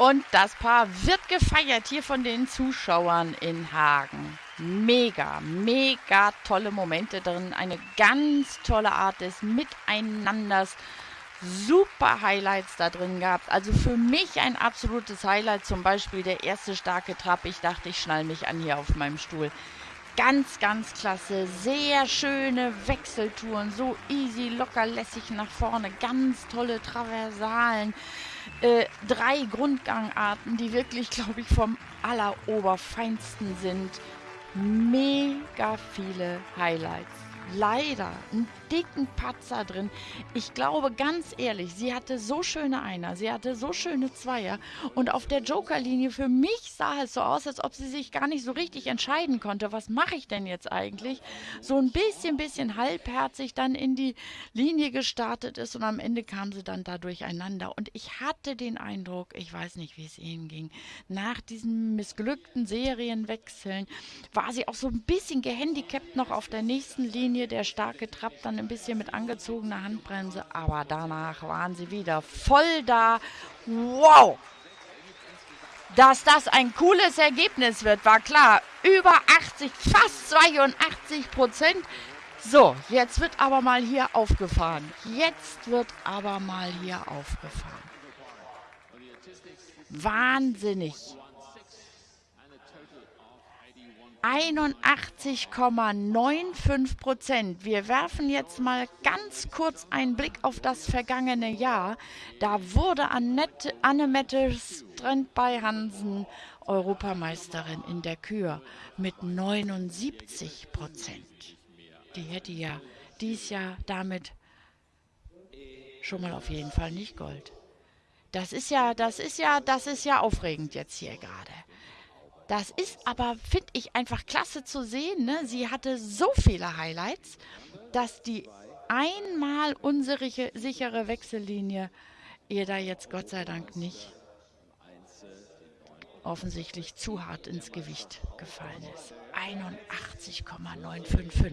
Und das Paar wird gefeiert hier von den Zuschauern in Hagen. Mega, mega tolle Momente drin. Eine ganz tolle Art des Miteinanders. Super Highlights da drin gehabt. Also für mich ein absolutes Highlight. Zum Beispiel der erste starke Trab. Ich dachte, ich schnall mich an hier auf meinem Stuhl. Ganz, ganz klasse. Sehr schöne Wechseltouren. So easy, locker, lässig nach vorne. Ganz tolle Traversalen äh, drei Grundgangarten, die wirklich, glaube ich, vom alleroberfeinsten sind. Mega viele Highlights leider einen dicken Patzer drin. Ich glaube ganz ehrlich, sie hatte so schöne Einer, sie hatte so schöne Zweier und auf der Jokerlinie für mich sah es so aus, als ob sie sich gar nicht so richtig entscheiden konnte. Was mache ich denn jetzt eigentlich? So ein bisschen, bisschen halbherzig dann in die Linie gestartet ist und am Ende kam sie dann da durcheinander. Und ich hatte den Eindruck, ich weiß nicht, wie es ihnen ging, nach diesen missglückten Serienwechseln war sie auch so ein bisschen gehandicapt noch auf der nächsten Linie Linie der starke Trab dann ein bisschen mit angezogener Handbremse, aber danach waren sie wieder voll da. Wow! Dass das ein cooles Ergebnis wird, war klar. Über 80, fast 82 Prozent. So, jetzt wird aber mal hier aufgefahren. Jetzt wird aber mal hier aufgefahren. Wahnsinnig. 81,95 Prozent. Wir werfen jetzt mal ganz kurz einen Blick auf das vergangene Jahr. Da wurde Annette, Annemette Strand Hansen Europameisterin in der Kür mit 79 Prozent. Die hätte ja dies Jahr damit schon mal auf jeden Fall nicht Gold. Das ist ja, das ist ja, das ist ja aufregend jetzt hier gerade. Das ist aber, finde ich, einfach klasse zu sehen. Ne? Sie hatte so viele Highlights, dass die einmal unsere sichere Wechsellinie ihr da jetzt Gott sei Dank nicht offensichtlich zu hart ins Gewicht gefallen ist. 81,955.